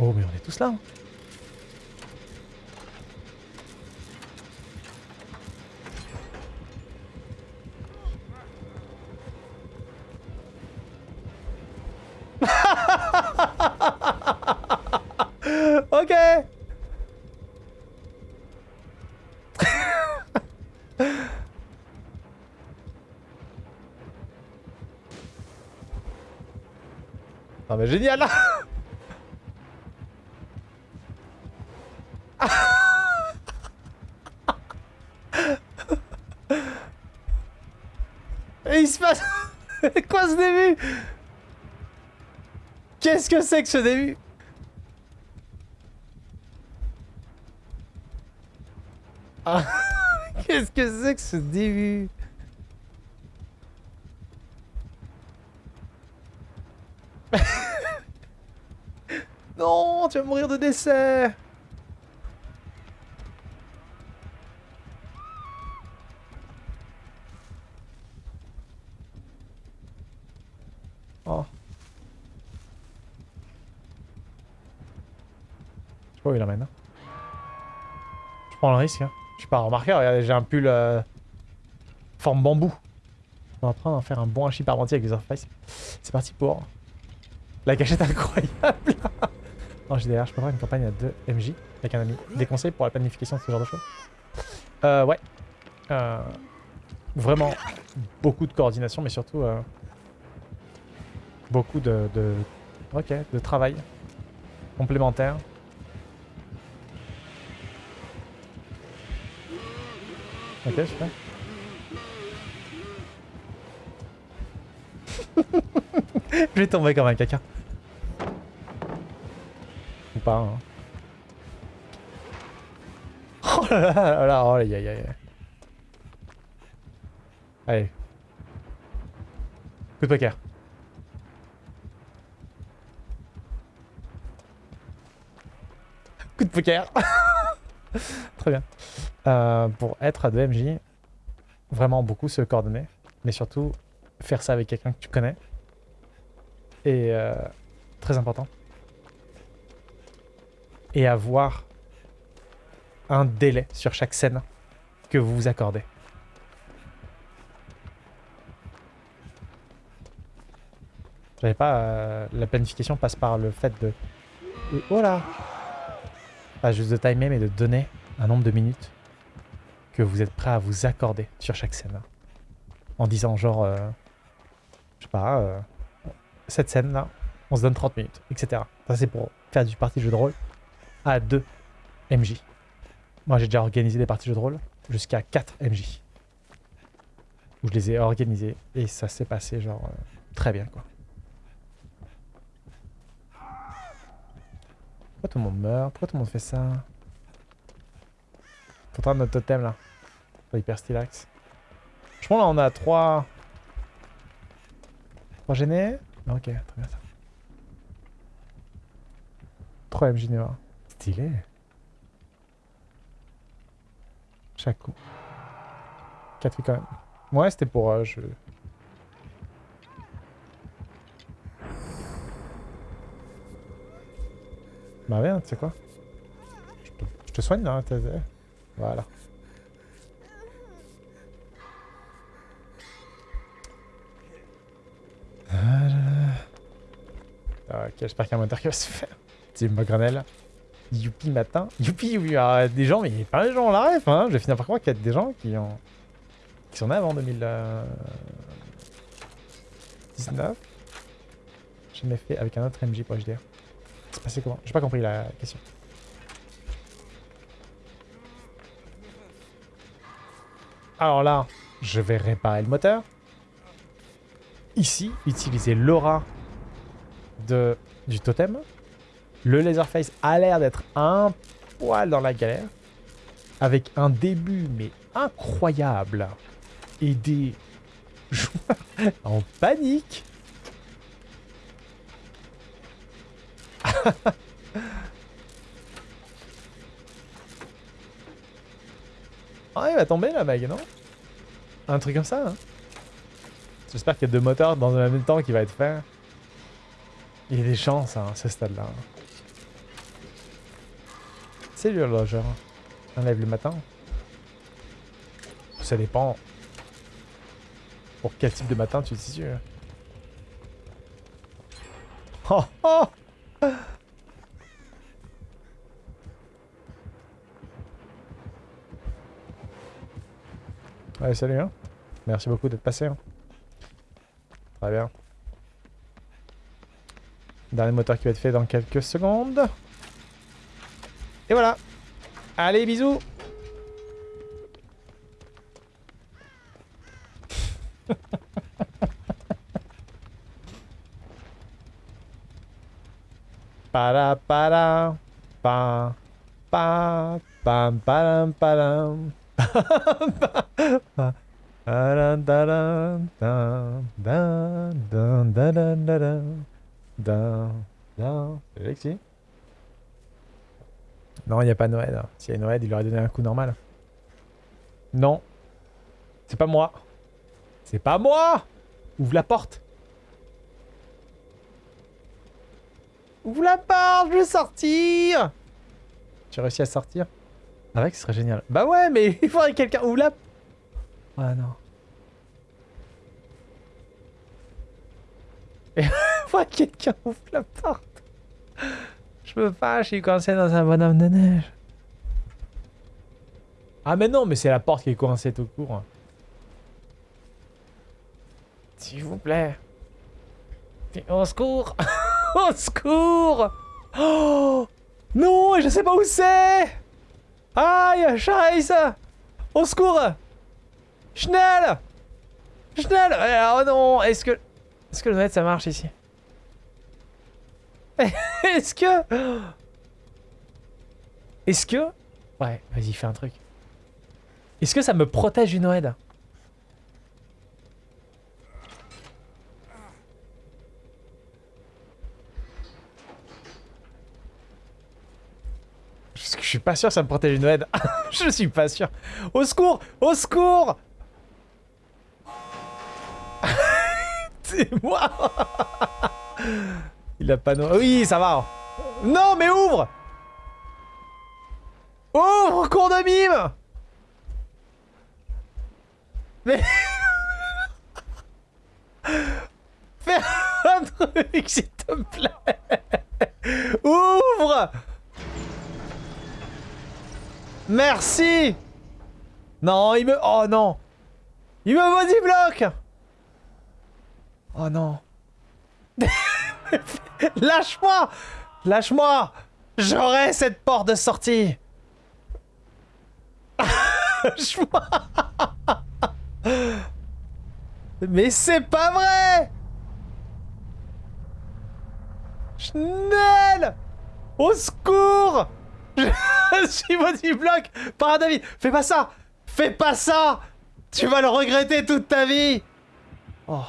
Oh, mais on est tous là. hein. ok. Ah bah génial. Et il se passe... Quoi ce début? Qu'est-ce que c'est que ce début? Ah, Qu'est-ce que c'est que ce début? Non, tu vas mourir de décès Oh. Je sais pas où il emmène. hein. Je prends le risque. Hein. Je suis pas remarqué, regardez, j'ai un pull euh, forme bambou. On va apprendre à faire un bon hachis parmentier avec les interfaces. C'est parti pour la cachette incroyable. en GDR, je peux une campagne à 2 MJ avec un ami. Des conseils pour la planification de ce genre de choses? Euh, ouais. Euh, vraiment beaucoup de coordination, mais surtout euh, beaucoup de, de, ok, de travail complémentaire. Ok, super. Je vais tomber comme un caca. Ou pas, hein. Oh là là là là, oh aïe aïe. Allez. Coup de poker. Coup de poker. Très bien. Euh, pour être à 2MJ, vraiment beaucoup se coordonner, mais surtout faire ça avec quelqu'un que tu connais. Et euh, très important. Et avoir un délai sur chaque scène que vous vous accordez. J'avais pas... euh, la planification passe par le fait de... de- Oh là Pas juste de timer, mais de donner un nombre de minutes que vous êtes prêt à vous accorder sur chaque scène. En disant genre... euh, je sais pas... euh, cette scène-là, on se donne 30 minutes, etc. Ça, c'est pour faire du parti jeu de rôle à 2 MJ. Moi, j'ai déjà organisé des parties jeux de rôle jusqu'à 4 MJ. Où je les ai organisés et ça s'est passé genre euh, très bien, quoi. Pourquoi tout le monde meurt? Pourquoi tout le monde fait ça? Pourtant, notre totem, là. Hyper stylax. Pense là, on a 3... 3 gênés? Ok, très bien ça. 3 MJ Neva. Stylé. Chaque coup. 4 filles quand même. Ouais, c'était pour... euh, je... Bah viens, tu sais quoi? Je te, je te soigne là. t'es- t'es- Voilà. Ah, Ok, j'espère qu'il y a un moteur qui va se faire. Ma grenelle. Youpi matin. Youpi, youpi. Alors, des gens, mais il y a pas de gens la ref, hein. Je vais finir par croire qu'il y a des gens qui ont... qui sont avant 2019. Jamais fait avec un autre MJ pour HDR. C'est passé comment? J'ai pas compris la question. Alors là, je vais réparer le moteur. Ici, utiliser l'aura de, du totem. Le Laserface a l'air d'être un poil dans la galère. Avec un début, mais incroyable. Et des joueurs en panique. Ah, il va tomber là, mec, non? Un truc comme ça, hein? J'espère qu'il y a deux moteurs dans le même temps qui va être fait. Il y a des chances hein, ce stade-là. C'est lui l'horlogeur. On lève le matin. Ça dépend. Pour quel type de matin tu es sûr Oh oh salut hein. Merci beaucoup d'être passé. Hein. Très bien. Dernier moteur qui va être fait dans quelques secondes. Et voilà. Allez, bisous. para pa pa Non, il n'y a pas Noël. S'il y a Noël, il aurait donné un coup normal. Non. C'est pas moi. C'est pas moi Ouvre la porte. Ouvre la porte, je veux sortir as réussi à sortir? Avec, ce serait génial. Bah ouais, mais il faudrait que quelqu'un ouvre la... Ah non. Il faudrait que quelqu'un ouvre la porte. Peux pas, je suis coincé dans un bonhomme de neige. Ah mais non, mais c'est la porte qui est coincée tout court. S'il vous plaît. Au secours. Au secours. Oh Non, je sais pas où c'est. Aïe, Scheiße Au secours. Schnell. Schnell. Oh non, est-ce que... Est-ce que le net ça marche ici? Est-ce que... Est-ce que... Ouais, vas-y, fais un truc. Est-ce que ça me protège du Noël Je suis pas sûr que ça me protège une aide. je suis pas sûr. Au secours Au secours C'est moi Il a pas... No oui, ça va. Non, mais ouvre. Ouvre, cours de mime. Mais... Fais un truc, s'il te plaît. Ouvre. Merci. Non, il me... Oh non. Il me body bloque Oh non Lâche-moi! Lâche-moi! J'aurai cette porte de sortie! Lâche-moi Mais c'est pas vrai! Schnell! Au secours! Je suis body block par un David. Fais pas ça! Fais pas ça! Tu vas le regretter toute ta vie! Oh